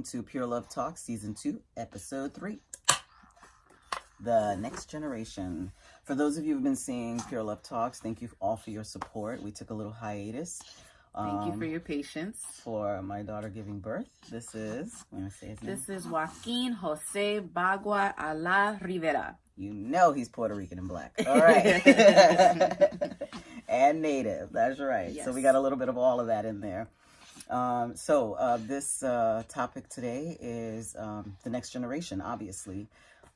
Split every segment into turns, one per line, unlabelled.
Welcome to Pure Love Talk, Season 2, Episode 3. The next generation. For those of you who've been seeing Pure Love Talks, thank you all for your support. We took a little hiatus.
Thank you for
um,
your patience.
for my daughter giving birth. This is, I'm going to say his name.
This is Joaquin Jose Bagua Ala Rivera.
You know he's Puerto Rican and black. All right. and native. That's right. So we got a little bit of all of that in there. Um, so uh, this uh, topic today is um, the next generation, obviously.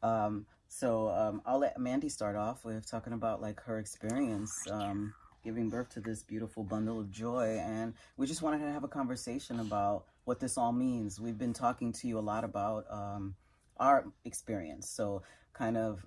Um, so um, I'll let Mandy start off with talking about like her experience um, giving birth to this beautiful bundle of joy, and we just wanted to have a conversation about what this all means. We've been talking to you a lot about um, our experience, so kind of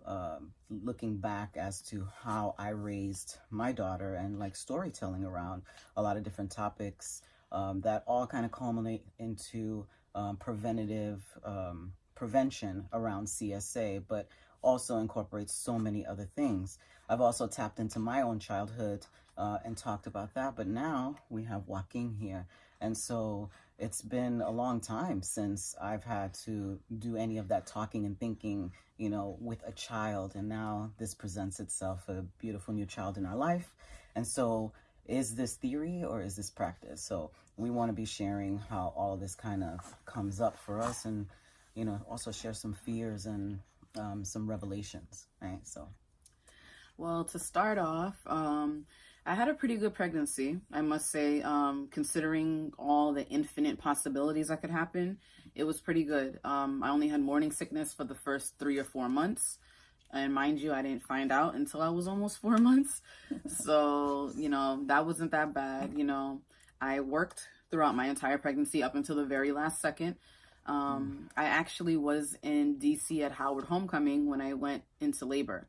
looking back as to how I raised my daughter and like storytelling around a lot of different topics um, that all kind of culminate into um, preventative um, prevention around CSA, but also incorporates so many other things. I've also tapped into my own childhood uh, and talked about that, but now we have Joaquin here. And so it's been a long time since I've had to do any of that talking and thinking, you know, with a child. And now this presents itself a beautiful new child in our life. And so is this theory or is this practice? So we want to be sharing how all this kind of comes up for us and, you know, also share some fears and um, some revelations, right? So,
Well, to start off, um, I had a pretty good pregnancy, I must say. Um, considering all the infinite possibilities that could happen, it was pretty good. Um, I only had morning sickness for the first three or four months. And mind you, I didn't find out until I was almost four months. So, you know, that wasn't that bad. You know, I worked throughout my entire pregnancy up until the very last second. Um, I actually was in DC at Howard Homecoming when I went into labor.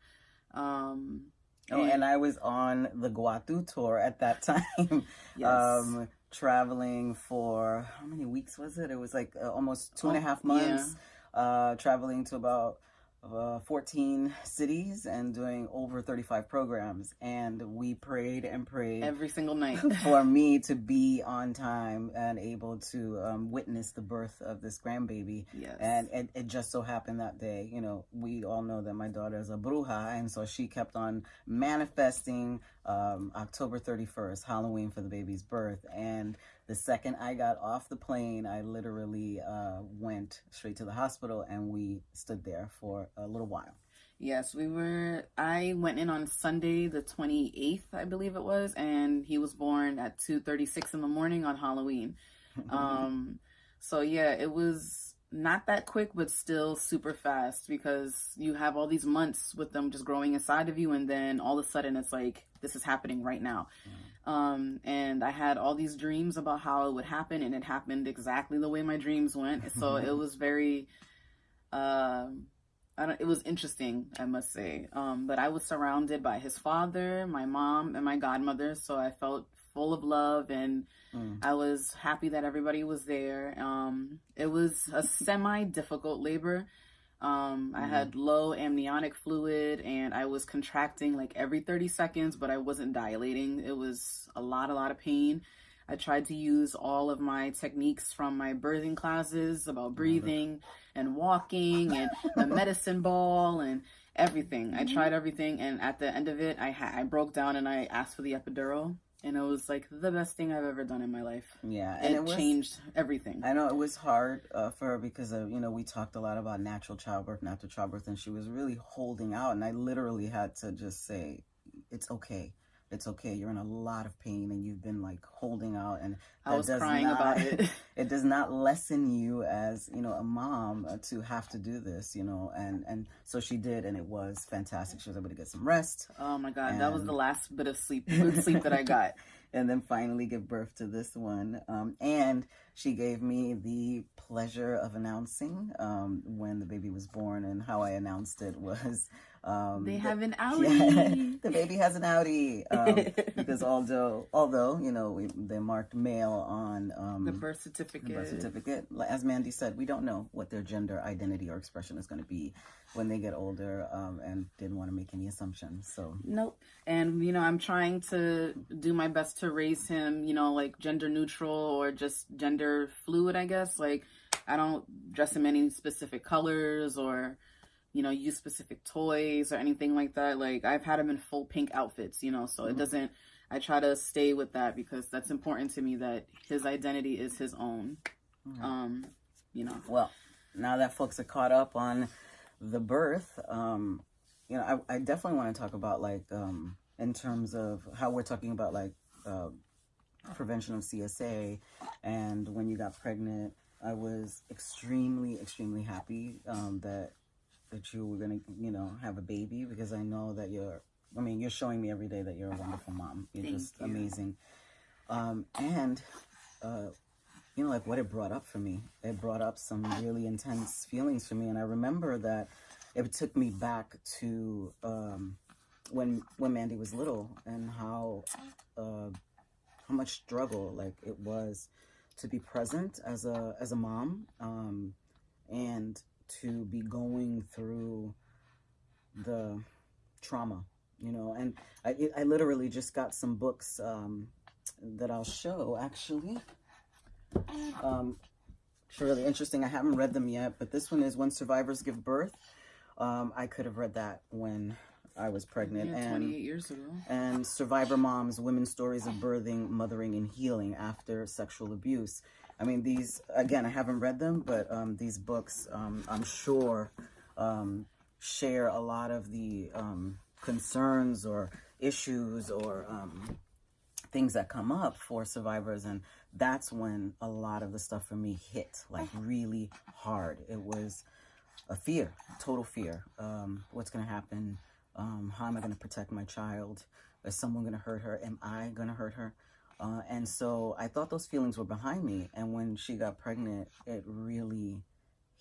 Um,
oh, and I was on the Guatu tour at that time.
yes.
um, traveling for how many weeks was it? It was like uh, almost two and a
Oh,
months. Uh, traveling to about uh, 14 cities and doing over 35 programs. And we prayed and prayed
every single night.
for me to be on time and able to um, witness the birth of this grandbaby.
yes.
And it, it just so happened that day, you know, we all know that my daughter is a bruja, and so she kept on manifesting um, October 31st, Halloween for the baby's birth. And the second I got off the plane, I literally uh, went straight to the hospital, and we stood there for a little while.
Yes, we were. I went in on Sunday, the twenty eighth, I believe it was, and he was born at two thirty six in the morning on Halloween. Um, so yeah, it was not that quick, but still super fast because you have all these months with them just growing inside of you, and then all of a sudden it's like this is happening right now. Um, and I had all these dreams about how it would happen, and it happened exactly the way my dreams went. So it was very, um, I don't. It was interesting, I must say. Um, but I was surrounded by his father, my mom, and my godmother, so I felt full of love, and
Mm.
I was happy that everybody was there. Um, it was a semi-difficult labor. Um, I
Mhm.
had low amniotic fluid, and I was contracting like every 30 seconds, but I wasn't dilating. It was a lot, a lot of pain. I tried to use all of my techniques from my birthing classes about breathing and walking and the medicine ball and everything. I tried everything, and at the end of it, I ha- I broke down and I asked for the epidural, and it was like the best thing I've ever done in my life.
Yeah,
And it,
it was
changed everything.
I know it was hard uh, for her because of, you know we talked a lot about natural childbirth, natural childbirth, and she was really holding out, and I literally had to just say, "It's okay, it's okay. You're in a lot of pain, and you've been like holding out, and
I was crying
not-
about it.
it does not lessen you as you know a mom uh, to have to do this, you know." And and so she did, and it was fantastic. She was able to get some rest,
oh my god, that was the last bit of sleep, good sleep that I got.
and then finally give birth to this one. Um, and she gave me the pleasure of announcing um, when the baby was born, and how I announced it was
um, they have
an
outie. Yeah,
the baby has an outie um, because although although you know we, they marked male on um,
the birth certificate.
The birth certificate, as Mandy said, we don't know what their gender identity or expression is going to be when they get older, um, and didn't want to make any assumptions. So
nope. And you know, I'm trying to do my best to raise him, you know, like gender neutral or just gender fluid. I guess like I don't dress him any specific colors or you know, use specific toys or anything like that. Like I've had him in full pink outfits, you know, so mm-hmm. it doesn't I try to stay with that because that's important to me that his identity is his own. Mm-hmm. Um, you know.
Well, now that folks are caught up on the birth, um, you know, I, I definitely want to talk about like um in terms of how we're talking about like uh, prevention of CSA and when you got pregnant, I was extremely, extremely happy um, that that you were gonna, you know, have a baby because I know that you're. I mean, you're showing me every day that you're a wonderful mom. You're
Thank
just
you.
amazing. Um, and uh, you know, like what it brought up for me. It brought up some really intense feelings for me, and I remember that it took me back to um, when when Mandy was little and how uh, how much struggle like it was to be present as a as a mom um, and to be going through the trauma, you know. And I, I literally just got some books um, that I'll show actually. Um, it's really interesting. I haven't read them yet, but this one is When Survivors Give Birth. Um, I could have read that when I was pregnant.
Yeah, 28 and, years ago.
And Survivor Moms, Women's Stories of Birthing, Mothering, and Healing After Sexual Abuse. I mean, these, again, I haven't read them, but um, these books, um, I'm sure, um, share a lot of the um, concerns or issues or um, things that come up for survivors. And that's when a lot of the stuff for me hit, like really hard. It was a fear, total fear. Um, what's going to happen? How am I going to protect my child? Is someone going to hurt her? Am I going to hurt her? Uh, and so I thought those feelings were behind me. And when she got pregnant, it really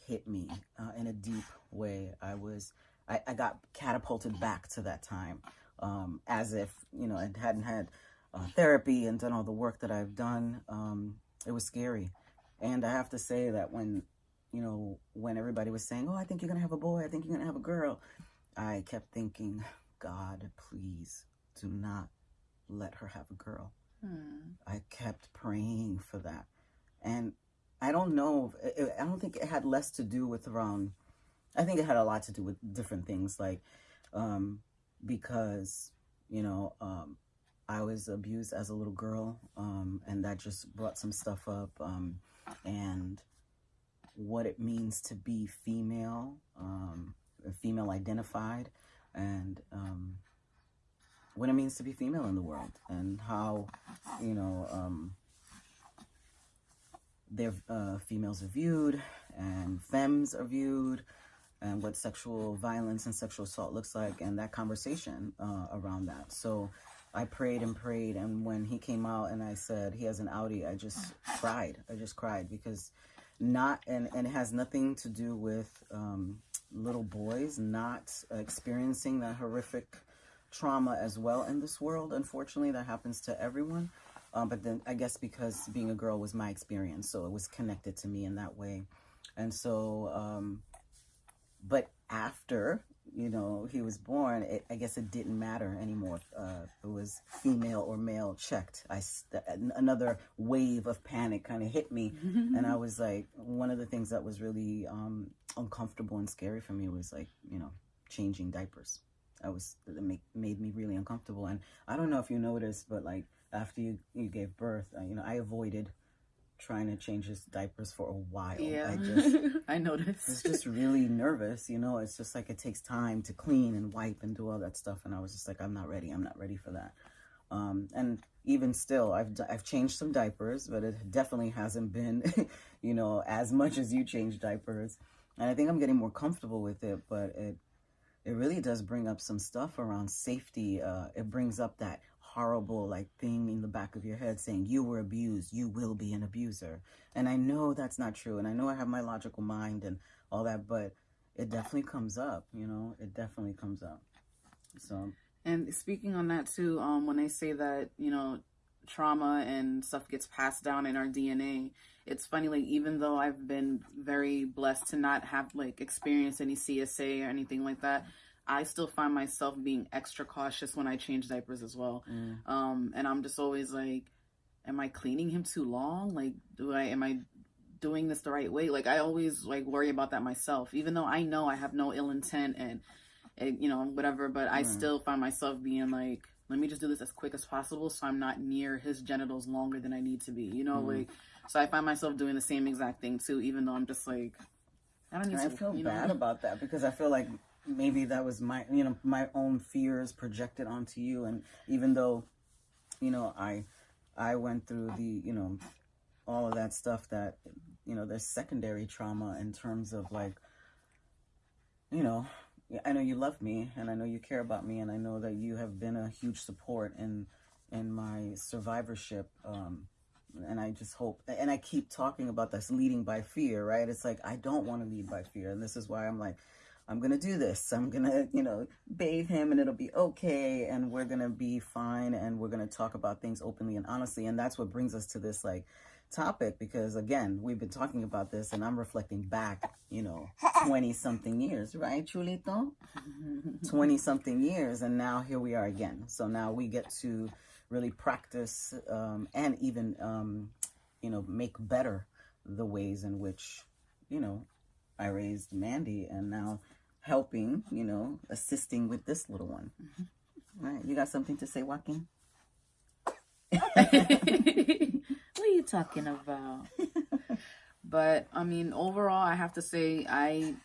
hit me uh, in a deep way. I was, I, I, got catapulted back to that time um, as if, you know, I hadn't had uh, therapy and done all the work that I've done. Um, it was scary. And I have to say that when, you know, when everybody was saying, oh, I think you're going to have a boy, I think you're going to have a girl, I kept thinking, God, please do not let her have a girl. Hmm. I kept praying for that. And I don't know, I don't think it had less to do with around, I think it had a lot to do with different things, like, um, because, you know, um, I was abused as a little girl, um, and that just brought some stuff up, um, and what it means to be female, um, female identified, and, um, what it means to be female in the world and how, you know, um, their uh, females are viewed and femmes are viewed and what sexual violence and sexual assault looks like and that conversation uh, around that. So I prayed and prayed and when he came out and I said he has an outie, I just cried. I just cried because not, and, and it has nothing to do with um, little boys not experiencing that horrific trauma as well in this world. Unfortunately, that happens to everyone. Um, but then I guess because being a girl was my experience, so it was connected to me in that way. And so, um, but after, you know, he was born, it, I guess it didn't matter anymore. Uh, it was female or male checked. I, another wave of panic kind of hit me. and I was like, one of the things that was really um, uncomfortable and scary for me was like, you know, changing diapers. I was it make, made me really uncomfortable. And I don't know if you noticed, but like after you, you gave birth, uh, you know, I avoided trying to change his diapers for a while.
Yeah,
I just
I noticed.
was just really nervous. You know, it's just like it takes time to clean and wipe and do all that stuff. And I was just like, I'm not ready. I'm not ready for that. Um, and even still, I've I've changed some diapers, but it definitely hasn't been, you know, as much as you change diapers. And I think I'm getting more comfortable with it, but it it really does bring up some stuff around safety. Uh, it brings up that horrible like thing in the back of your head saying you were abused, you will be an abuser. And I know that's not true. And I know I have my logical mind and all that, but it definitely comes up, you know, it definitely comes up. So,
and speaking on that too, um, when they say that, you know, trauma and stuff gets passed down in our DNA, it's funny, like, even though I've been very blessed to not have like experienced any CSA or anything like that, I still find myself being extra cautious when I change diapers as well. Mm. Um, and I'm just always like, am I cleaning him too long? Like, do I, am I doing this the right way? Like, I always like worry about that myself, even though I know I have no ill intent and, and you know, whatever, but I mm. still find myself being like, let me just do this as quick as possible so I'm not near his genitals longer than I need to be, you know, mm. like, so I find myself doing the same exact thing too, even though I'm just like,
I don't need I to. I feel bad know? about that because I feel like maybe that was my you know my own fears projected onto you and even though you know i i went through the you know all of that stuff that you know there's secondary trauma in terms of like you know i know you love me and i know you care about me and i know that you have been a huge support in in my survivorship um and I just hope, and I keep talking about this leading by fear, right? It's like, I don't want to lead by fear. And this is why I'm like, I'm going to do this. I'm going to, you know, bathe him and it'll be okay. And we're going to be fine. And we're going to talk about things openly and honestly. And that's what brings us to this like topic because again, we've been talking about this and I'm reflecting back, you know, 20 something years, right, Chulito? 20 something years. And now here we are again. So now we get to really practice um, and even, um, you know, make better the ways in which, you know, I raised Mandy and now helping, you know, assisting with this little one. Mm-hmm. All right, you got something to say, Joaquin?
what are you talking about? but I mean, overall, I have to say, I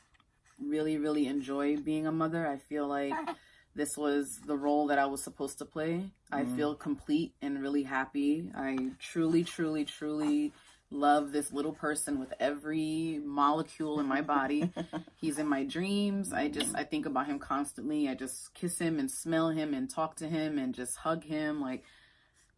really, really enjoy being a mother. I feel like this was the role that I was supposed to play. I mm. feel complete and really happy. I truly, truly, truly love this little person with every molecule in my body. He's in my dreams. I just I think about him constantly. I just kiss him and smell him and talk to him and just hug him like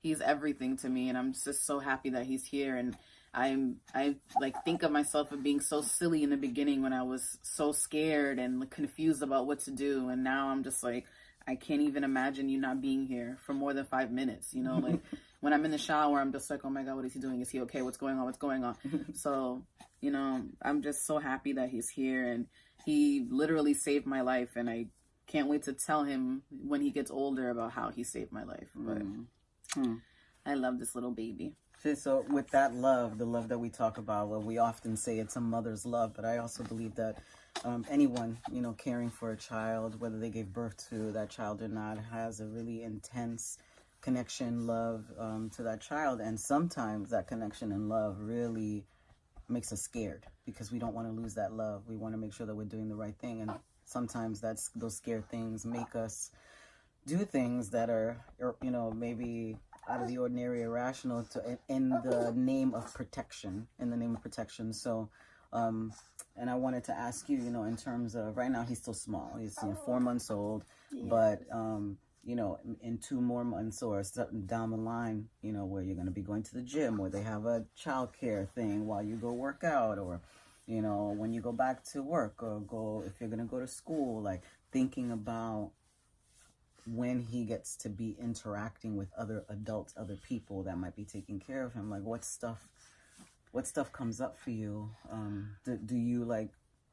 he's everything to me and I'm just so happy that he's here and I'm I like think of myself of being so silly in the beginning when I was so scared and confused about what to do and now I'm just like I can't even imagine you not being here for more than 5 minutes, you know, like when I'm in the shower, I'm just like, oh my God, what is he doing? Is he okay? What's going on? What's going on? so, you know, I'm just so happy that he's here and he literally saved my life. And I can't wait to tell him when he gets older about how he saved my life. But mm. I love this little baby.
So, with that love, the love that we talk about, well, we often say it's a mother's love, but I also believe that um, anyone, you know, caring for a child, whether they gave birth to that child or not, has a really intense connection, love um, to that child. And sometimes that connection and love really makes us scared because we don't want to lose that love. We want to make sure that we're doing the right thing. And sometimes that's those scared things make us do things that are, you know, maybe out of the ordinary, irrational, to in the name of protection. In the name of protection. So, um, and I wanted to ask you, you know, in terms of right now he's still small. He's you know, four months old, yeah. but um, you know, in two more months or something down the line, you know, where you're going to be going to the gym where they have a child care thing while you go work out or, you know, when you go back to work or go, if you're going to go to school, like thinking about when he gets to be interacting with other adults, other people that might be taking care of him, like what stuff, what stuff comes up for you? Um, do, do you like,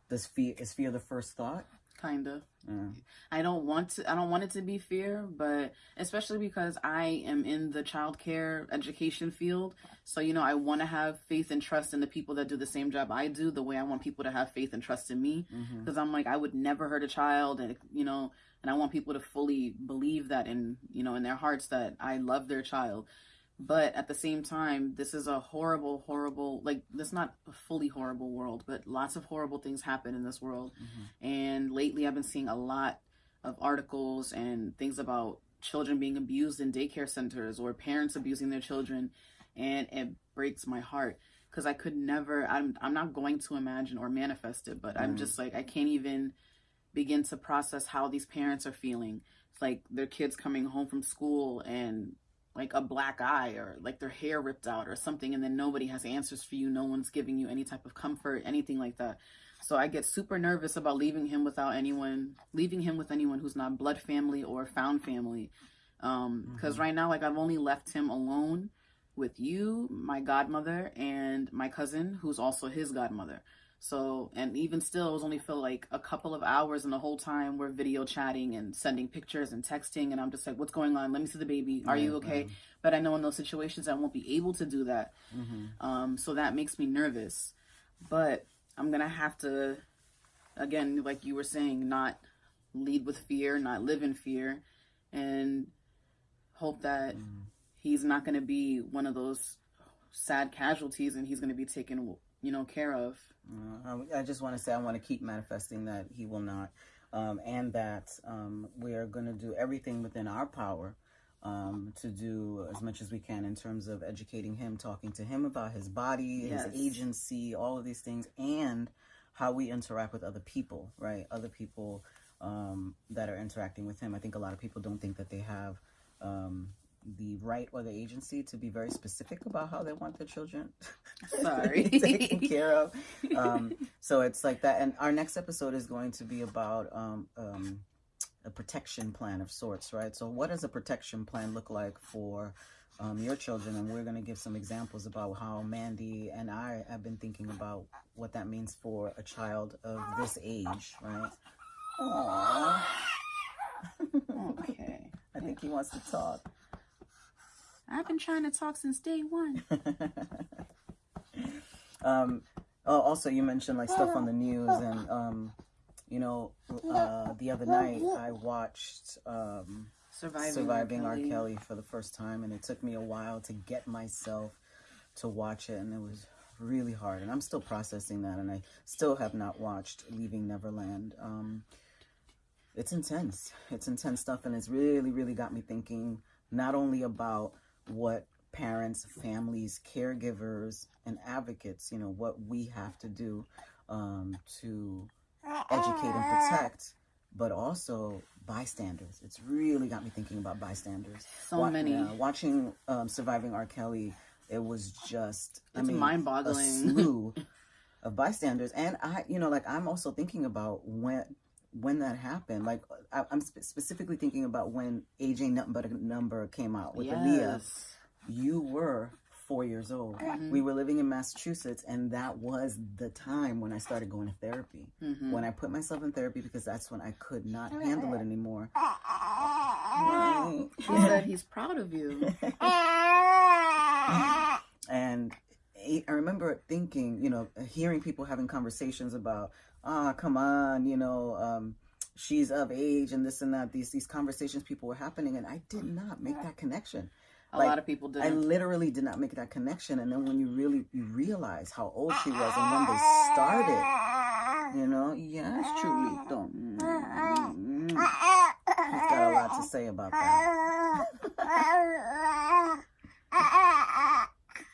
does fear, is fear the first thought?
kind of mm. i don't want to i don't want it to be fear but especially because i am in the childcare education field so you know i want to have faith and trust in the people that do the same job i do the way i want people to have faith and trust in me because mm-hmm. i'm like i would never hurt a child and you know and i want people to fully believe that in you know in their hearts that i love their child but at the same time this is a horrible horrible like this not a fully horrible world but lots of horrible things happen in this world mm-hmm. and lately i've been seeing a lot of articles and things about children being abused in daycare centers or parents abusing their children and it breaks my heart because i could never i'm i'm not going to imagine or manifest it but mm-hmm. i'm just like i can't even begin to process how these parents are feeling. It's like their kids coming home from school and like a black eye or like their hair ripped out or something and then nobody has answers for you. No one's giving you any type of comfort anything like that. So i get super nervous about leaving him without anyone leaving him with anyone who's not blood family or found family. Um because
Mhm.
right now like i've only left him alone with you my godmother and my cousin who's also his godmother so, and even still, it was only for like a couple of hours, and the whole time we're video chatting and sending pictures and texting. And I'm just like, what's going on? Let me see the baby. Are you okay? But I know in those situations, I won't be able to do that.
hmm
Um, so that makes me nervous. But I'm going to have to, again, like you were saying, not lead with fear, not live in fear, and hope that he's not going to be one of those sad casualties and he's going to be taken, you know, care of.
Uh, I just want to say I want to keep manifesting that he will not, um, and that um, we are going to do everything within our power um, to do as much as we can in terms of educating him, talking to him about his body,
Yes.
his agency, all of these things, and how we interact with other people, right? Other people um, that are interacting with him. I think a lot of people don't think that they have. Um, the right or the agency to be very specific about how they want their children
Sorry.
taken care of. Um, so it's like that. And our next episode is going to be about um, um, a protection plan of sorts, right? So, what does a protection plan look like for um, your children? And we're going to give some examples about how Mandy and I have been thinking about what that means for a child of this age, right? Aww.
okay.
I think he wants to talk.
I've been trying to talk since day one.
um, oh, also, you mentioned like stuff on the news, and um, you know, uh, the other night I watched um,
Surviving,
Surviving R. Kelly for the first time, and it took me a while to get myself to watch it, and it was really hard. And I'm still processing that, and I still have not watched Leaving Neverland. Um, it's intense. It's intense stuff, and it's really, really got me thinking not only about what parents, families, caregivers, and advocates, you know, what we have to do um, to educate and protect, but also bystanders. It's really got me thinking about bystanders.
So
Wa-
many.
yeah, watching um, Surviving R. Kelly, it was just, I
It's
mean,
mind-boggling.
a slew of bystanders. And I, you know, like I'm also thinking about when when that happened. Like I, I'm spe- specifically thinking about when AJ Nothing But a Number came out with Aaliyah.
Yes.
You were four years old.
Mhm.
We were living in Massachusetts, and that was the time when I started going to therapy.
Mhm.
When I put myself in therapy because that's when I could not handle it anymore.
He said he's proud of you.
and I I remember thinking, you know, hearing people having conversations about, ah, come on, you know, um, she's of age and this and that. These these conversations people were happening, and I did not make that connection.
A
Like,
lot of people
I
didn't.
literally did not make that connection. And then when you really you realize how old she was and when they started, you know, yes, truly, don't. Mm, He's got a lot to say about that.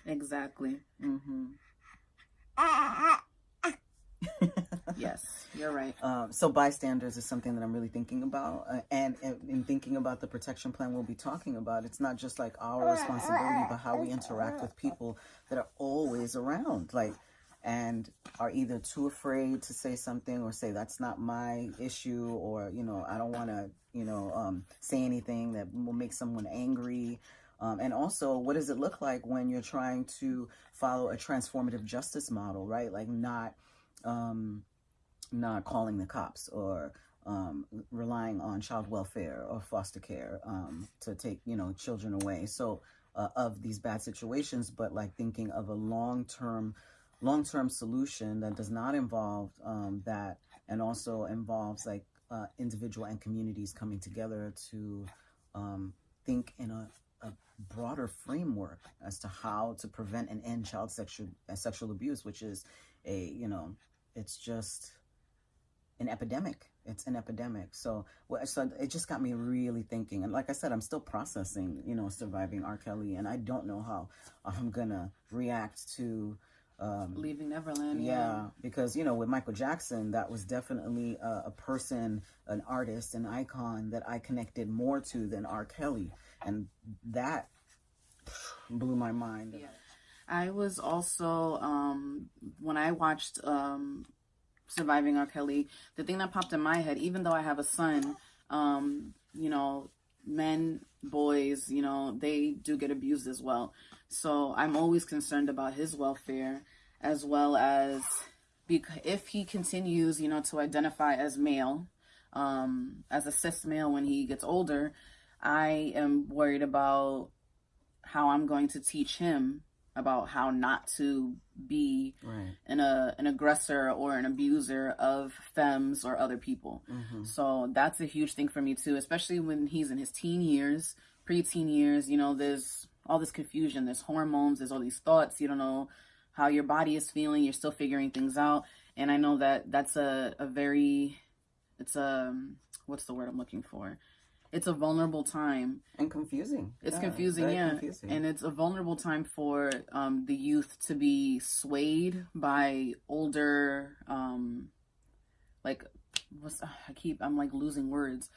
Exactly.
hmm
Yes, you're right.
Um, so bystanders is something that I'm really thinking about, uh, and, and in thinking about the protection plan we'll be talking about, it's not just like our responsibility, but how we interact with people that are always around, like, and are either too afraid to say something or say that's not my issue, or you know I don't want to, you know, um, say anything that will make someone angry. Um, and also, what does it look like when you're trying to follow a transformative justice model, right? Like not. Um, not calling the cops or um, relying on child welfare or foster care um, to take you know children away. So uh, of these bad situations but like thinking of a long-term long-term solution that does not involve um, that and also involves like uh, individual and communities coming together to um, think in a, a broader framework as to how to prevent and end child sexual sexual abuse which is a you know it's just an epidemic. It's an epidemic. So, well, so it just got me really thinking. And like I said, I'm still processing, you know, surviving R. Kelly, and I don't know how I'm gonna react to um,
Leaving Neverland.
yeah,
Yeah.
because you know with Michael Jackson, that was definitely a, a person, an artist, an icon that I connected more to than R. Kelly, and that blew my mind.
Yeah. I was also um when I watched um Surviving R. Kelly, the thing that popped in my head, even though I have a son, um, you know, men, boys, you know, they do get abused as well. So I'm always concerned about his welfare as well as because if he continues, you know, to identify as male, um, as a cis male when he gets older, I am worried about how I'm going to teach him about how not to be
Right.
an a an aggressor or an abuser of femmes or other people.
hmm
So that's a huge thing for me too, especially when he's in his teen years, preteen years. You know, there's all this confusion, there's hormones, there's all these thoughts. You don't know how your body is feeling. You're still figuring things out, and I know that that's a a very, it's a what's the word I'm looking for? It's a vulnerable time
And confusing.
it's
Yeah,
confusing, yeah.
confusing.
And it's a vulnerable time for um, the youth to be swayed by older, um, like, what's, I keep, I'm like losing words.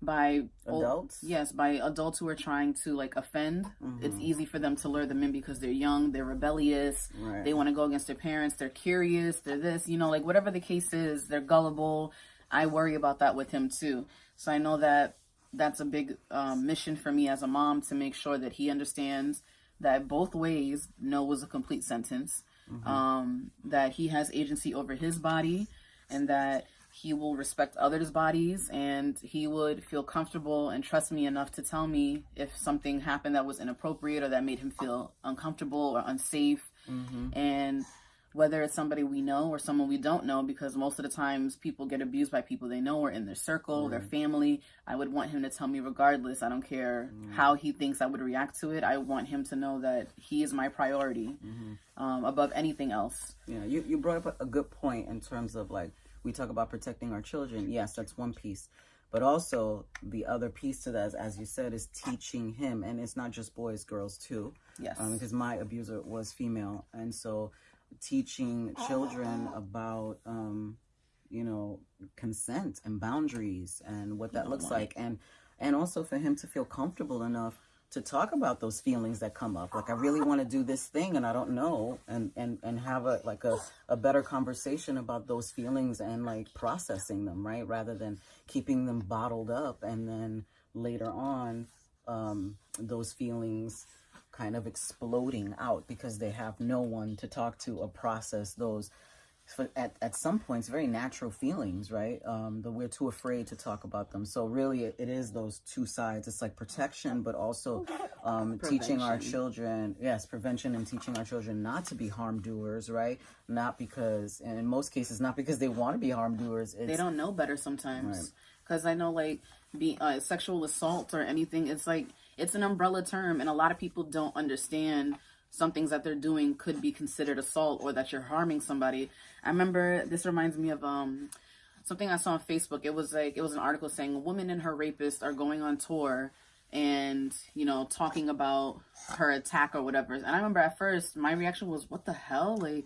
By
Adults?
yes, by adults who are trying to like offend. It's
Mhm.
easy for them to lure them in because they're young, they're rebellious,
Right.
they want to go against their parents, they're curious, they're this, you know, like whatever the case is, they're gullible. I worry about that with him too. So I know that that's a big um, mission for me as a mom to make sure that he understands that both ways no was a complete sentence, um, that he has agency over his body, and that he will respect others' bodies and he would feel comfortable and trust me enough to tell me if something happened that was inappropriate or that made him feel uncomfortable or unsafe.
Mhm.
and whether it's somebody we know or someone we don't know because most of the times people get abused by people they know or in their circle their family. I would want him to tell me regardless. I don't care how he thinks i would react to it. I want him to know that he is my priority um, above anything else.
Yeah, you, you brought up a good point in terms of like we talk about protecting our children. Yes, that's one piece. But also the other piece to that, is, as you said, is teaching him, and it's not just boys, girls too.
yes.
Um, because my abuser was female, and so teaching children about, um, you know, consent and boundaries and what that looks like, and and also for him to feel comfortable enough to talk about those feelings that come up. Like i really want to do this thing and i don't know. And and and have a like a, a better conversation about those feelings and like processing them right? Rather than keeping them bottled up and then later on um those feelings kind of exploding out because they have no one to talk to or process those at, at some points very natural feelings right? Um but we're too afraid to talk about them. So really it, it is those two sides. It's like protection but also um teaching our children yes prevention and teaching our children not to be harm doers right? Not because and in most cases not because they want to be harm doers. It's
they don't know better sometimes. Because i know like be uh, sexual assault or anything it's like it's an umbrella term and a lot of people don't understand some things that they're doing could be considered assault or that you're harming somebody. I remember this reminds me of um something i saw on facebook. It was like it was an article saying a woman and her rapist are going on tour and you know talking about her attack or whatever. And i remember at first my reaction was what the hell? Like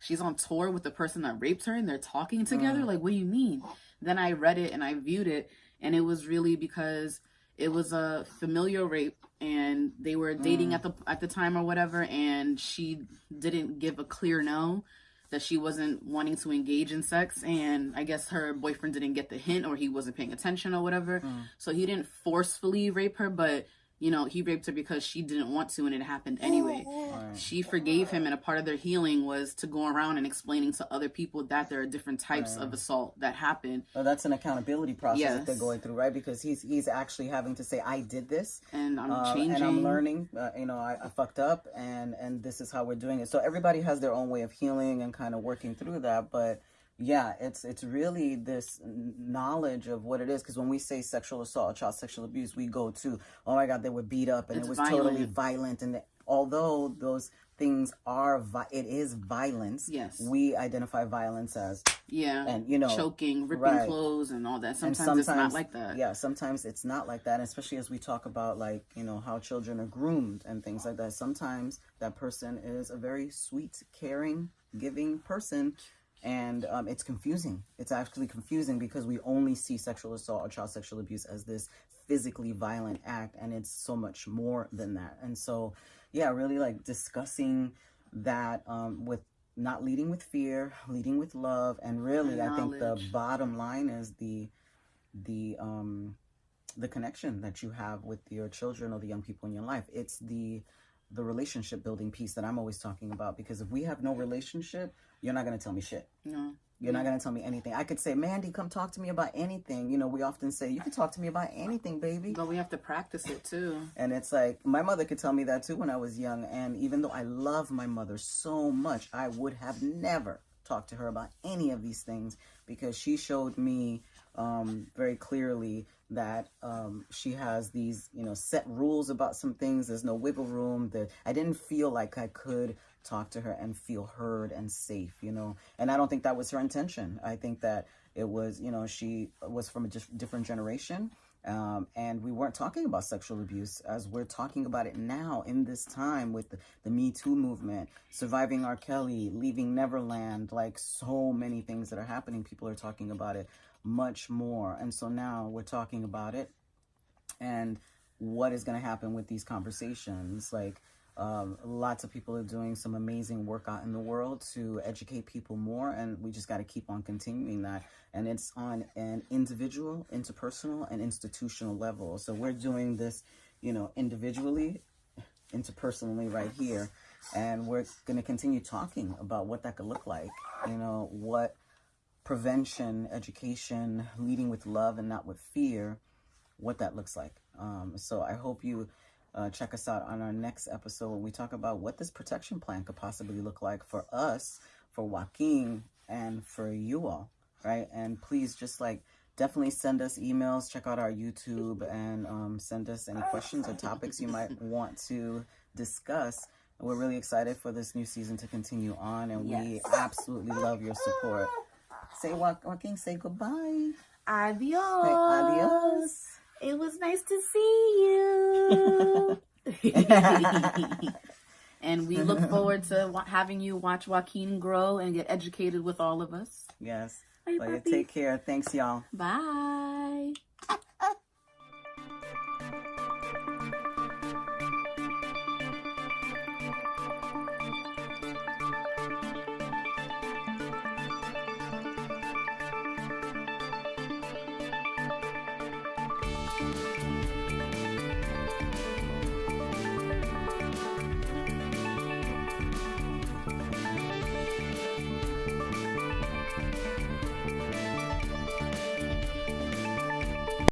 she's on tour with the person that raped her and they're talking together? Like what do you mean? Then i read it and i viewed it and it was really because it was a familial rape and they were dating mm. at the at the time or whatever and she didn't give a clear no that she wasn't wanting to engage in sex and i guess her boyfriend didn't get the hint or he wasn't paying attention or whatever. Mm. So he didn't forcefully rape her but you know he raped her because she didn't want to and it happened anyway
Right.
she forgave him and a part of their healing was to go around and explaining to other people that there are different types of assault that happen
Well, that's an accountability process that they're going through, right? Because he's he's actually having to say, "I did this,
and i'm
uh,
changing
and I'm learning. Uh, you know, I, I fucked up, and and this is how we're doing it." So everybody has their own way of healing and kind of working through that. But yeah, it's it's really this knowledge of what it is. Because when we say sexual assault, child sexual abuse, we go to, "Oh my God, they were beat up, and
It's
it was totally
violent.
violent," and the, although those things are vi- it is violence
Yes.
we identify violence as
Yeah.
and you know
Choking, ripping
right.
clothes, and all that.
and
Sometimes, it's not like that.
yeah sometimes it's not like that especially as we talk about like you know how children are groomed and things like that sometimes that person is a very sweet caring giving person and um, it's confusing. It's actually confusing because we only see sexual assault or child sexual abuse as this physically violent act and it's so much more than that. And so yeah really like discussing that um, with not leading with fear leading with love and really i think the bottom line is the the um the connection that you have with your children or the young people in your life. It's the the relationship building piece that i'm always talking about because if we have no relationship you're not going to tell me shit
No.
you're not going to tell me anything i could say mandy come talk to me about anything you know we often say you can talk to me about anything baby
But we have to practice it too.
and it's like my mother could tell me that too when I was young. And even though I love my mother so much, I would have never talked to her about any of these things because she showed me um, very clearly that um, she has these, you know, set rules about some things. There's no wiggle room. That I didn't feel like I could talk to her and feel heard and safe, you know. And I don't think that was her intention. I think that it was, you know, she was from a dif- different generation um, and we weren't talking about sexual abuse as we're talking about it now in this time with the, the Me Too movement, surviving R. Kelly, leaving Neverland, like so many things that are happening. People are talking about it much more. And so now we're talking about it and what is going to happen with these conversations. Like, um, lots of people are doing some amazing work out in the world to educate people more, and we just got to keep on continuing that. And it's on an individual, interpersonal, and institutional level. So we're doing this, you know, individually, interpersonally, right here, and we're going to continue talking about what that could look like. You know, what prevention, education, leading with love and not with fear, what that looks like. Um, so I hope you uh, check us out on our next episode when we talk about what this protection plan could possibly look like for us, for Joaquin, and for you all, right? And please just like definitely send us emails, check out our YouTube, and um, send us any questions or topics you might want to discuss. We're really excited for this new season to continue on, and we absolutely love your support. Say, Joaquin, say goodbye.
Adios.
Say adios.
It was nice to see you. and we look forward to having you watch Joaquin grow and get educated with all of us.
Yes.
Bye,
Well, you take care. Thanks, y'all.
Bye.